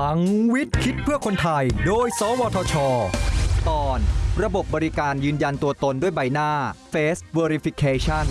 ลังวิทย์คิดเพื่อคนไทย โดย สวทช ตอน ระบบบริการยืนยันตัวตนด้วยใบหน้า Face Verification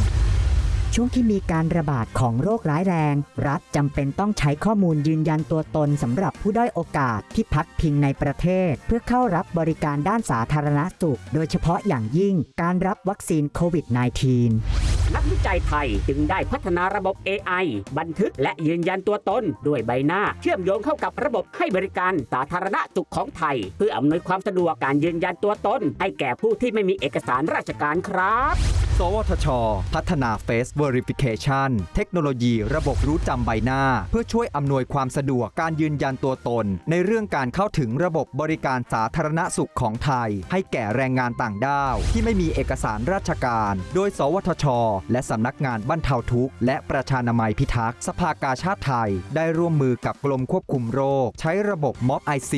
ช่วงที่มีการระบาดของโรคร้ายแรง รัฐจำเป็นต้องใช้ข้อมูลยืนยันตัวตนสำหรับผู้ด้อยโอกาสที่พักพิงในประเทศ เพื่อเข้ารับบริการด้านสาธารณสุข โดยเฉพาะอย่างยิ่งการรับวัคซีนโควิด -19 นักวิจัยไทยจึงได้พัฒนาระบบ AI บันทึกและยืนยันตัวตน ด้วยใบหน้า เชื่อมโยงเข้ากับระบบให้บริการสาธารณสุขของไทย เพื่ออำนวยความสะดวกการยืนยันตัวตน ให้แก่ผู้ที่ไม่มีเอกสารราชการครับ สวทช พัฒนา Face Verification เทคโนโลยีระบบรู้จำใบหน้า เพื่อช่วยอำนวยความสะดวกการยืนยันตัวตน ในเรื่องการเข้าถึงระบบบริการสาธารณสุขของไทย ให้แก่แรงงานต่างด้าว ที่ไม่มีเอกสารราชการ โดย สวทช และสำนักงานบรรเทาทุกข์ และประชานามัยพิทักษ์สภากาชาติไทย ได้ร่วมมือกับกรมควบคุมโรค ใช้ระบบม็อบ IC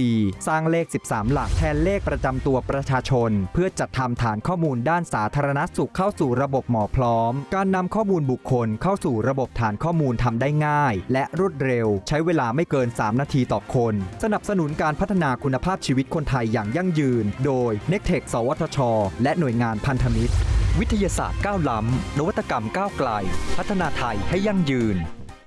สร้างเลข 13 หลักแทนเลขประจำตัวประชาชน เพื่อจัดทำฐานข้อมูลด้านสาธารณสุขเข้าสู่สู่ระบบหมอพร้อม การนำข้อมูลบุคคลเข้าสู่ระบบฐานข้อมูลทำได้ง่าย และรวดเร็ว ใช้เวลาไม่เกิน 3 นาทีต่อคน สนับสนุนการพัฒนาคุณภาพชีวิตคนไทยอย่างยั่งยืน โดย n e c t e c h สวทช และหน่วยงานพันธมิตร วิทยาศาสตร์ก้าวล้ำนวัตกรรมก้าวไกล พัฒนาไทยให้ยั่งยืน